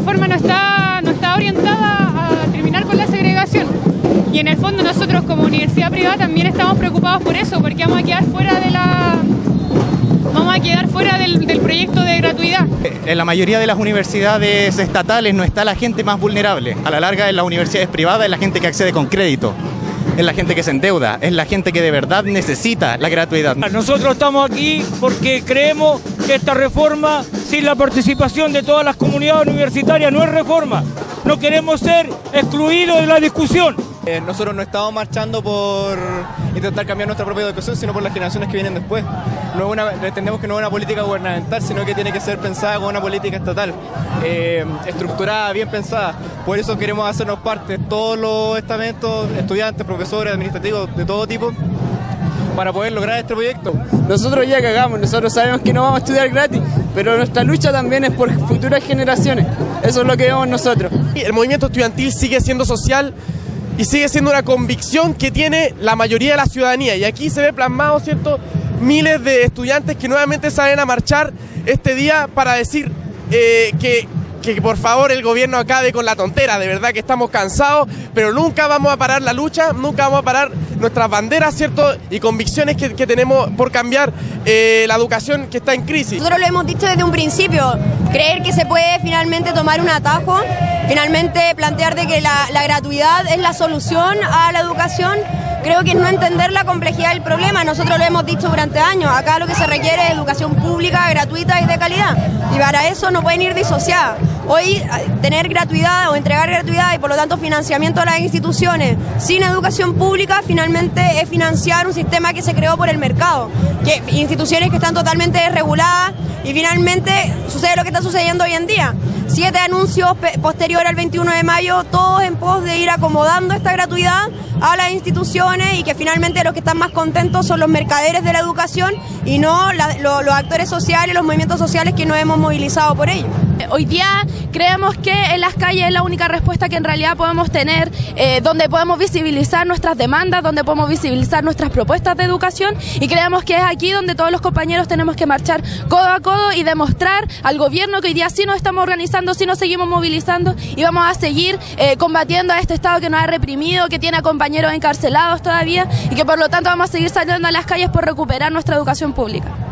reforma no está, no está orientada a terminar con la segregación. Y en el fondo nosotros como universidad privada también estamos preocupados por eso, porque vamos a quedar fuera de la vamos a quedar fuera del, del, proyecto de gratuidad. En la mayoría de las universidades estatales no está la gente más vulnerable. A la larga en las universidades privadas es la gente que accede con crédito. Es la gente que se endeuda, es la gente que de verdad necesita la gratuidad. Nosotros estamos aquí porque creemos que esta reforma sin la participación de todas las comunidades universitarias, no es reforma. No queremos ser excluidos de la discusión. Eh, nosotros no estamos marchando por intentar cambiar nuestra propia educación, sino por las generaciones que vienen después. No es una, entendemos que no es una política gubernamental, sino que tiene que ser pensada como una política estatal, eh, estructurada, bien pensada. Por eso queremos hacernos parte todos los estamentos, estudiantes, profesores, administrativos, de todo tipo, para poder lograr este proyecto. Nosotros ya cagamos, nosotros sabemos que no vamos a estudiar gratis, pero nuestra lucha también es por futuras generaciones. Eso es lo que vemos nosotros. El movimiento estudiantil sigue siendo social y sigue siendo una convicción que tiene la mayoría de la ciudadanía. Y aquí se ve plasmado, ¿cierto? Miles de estudiantes que nuevamente salen a marchar este día para decir eh, que, que por favor el gobierno acabe con la tontera, de verdad que estamos cansados, pero nunca vamos a parar la lucha, nunca vamos a parar nuestras banderas, ¿cierto? Y convicciones que, que tenemos por cambiar eh, la educación que está en crisis. Nosotros lo hemos dicho desde un principio, creer que se puede finalmente tomar un atajo, finalmente plantear de que la, la gratuidad es la solución a la educación, creo que es no entender la complejidad del problema. Nosotros lo hemos dicho durante años. Acá lo que se requiere es educación pública, gratuita y de calidad. Para eso no pueden ir disociadas. Hoy tener gratuidad o entregar gratuidad y por lo tanto financiamiento a las instituciones sin educación pública finalmente es financiar un sistema que se creó por el mercado. Que instituciones que están totalmente desreguladas y finalmente sucede lo que está sucediendo hoy en día. Siete anuncios posteriores al 21 de mayo, todos en pos de ir acomodando esta gratuidad a las instituciones y que finalmente los que están más contentos son los mercaderes de la educación y no los actores sociales, los movimientos sociales que nos hemos por ello. Hoy día creemos que en las calles es la única respuesta que en realidad podemos tener, eh, donde podemos visibilizar nuestras demandas, donde podemos visibilizar nuestras propuestas de educación y creemos que es aquí donde todos los compañeros tenemos que marchar codo a codo y demostrar al gobierno que hoy día sí nos estamos organizando, sí nos seguimos movilizando y vamos a seguir eh, combatiendo a este Estado que nos ha reprimido, que tiene a compañeros encarcelados todavía y que por lo tanto vamos a seguir saliendo a las calles por recuperar nuestra educación pública.